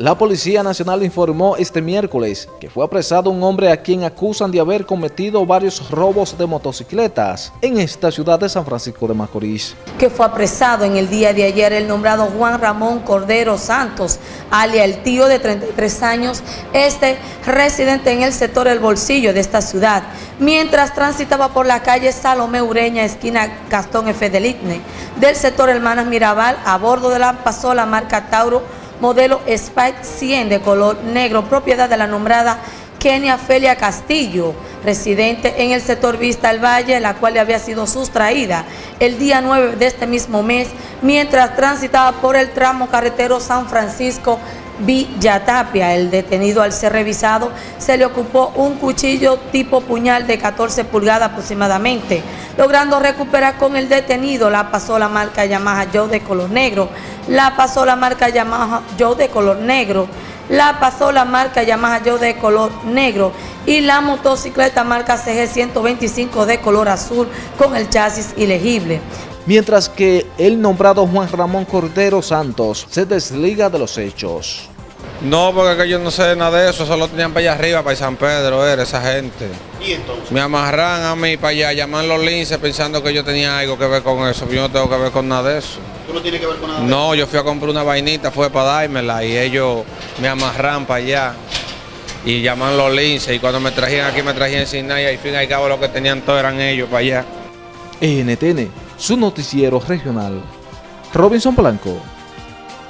La Policía Nacional informó este miércoles que fue apresado un hombre a quien acusan de haber cometido varios robos de motocicletas en esta ciudad de San Francisco de Macorís. Que fue apresado en el día de ayer el nombrado Juan Ramón Cordero Santos, alia el tío de 33 años, este residente en el sector El Bolsillo de esta ciudad, mientras transitaba por la calle Salomé Ureña, esquina Gastón F. Delitne, del sector Hermanas Mirabal, a bordo de la pasola marca Tauro modelo Spike 100 de color negro, propiedad de la nombrada Kenia Felia Castillo, residente en el sector Vista al Valle, la cual le había sido sustraída el día 9 de este mismo mes, mientras transitaba por el tramo carretero San Francisco Villatapia. El detenido al ser revisado se le ocupó un cuchillo tipo puñal de 14 pulgadas aproximadamente, logrando recuperar con el detenido la pasó la marca Yamaha Joe de color negro, la pasó la marca Yamaha Joe de color negro, la pasó la marca Yamaha Joe de color negro y la motocicleta marca CG 125 de color azul con el chasis ilegible. Mientras que el nombrado Juan Ramón Cordero Santos se desliga de los hechos. No, porque yo no sé nada de eso, solo tenían para allá arriba, para San Pedro, era esa gente. ¿Y entonces? Me amarran a mí para allá, llaman los linces pensando que yo tenía algo que ver con eso, yo no tengo que ver con nada de eso. ¿Tú no tienes que ver con nada de No, yo fui a comprar una vainita, fue para dármela y ellos me amarran para allá y llaman los linces y cuando me trajían aquí me trajían sin nada y al fin y al cabo lo que tenían todo eran ellos para allá. NTN, su noticiero regional. Robinson Blanco.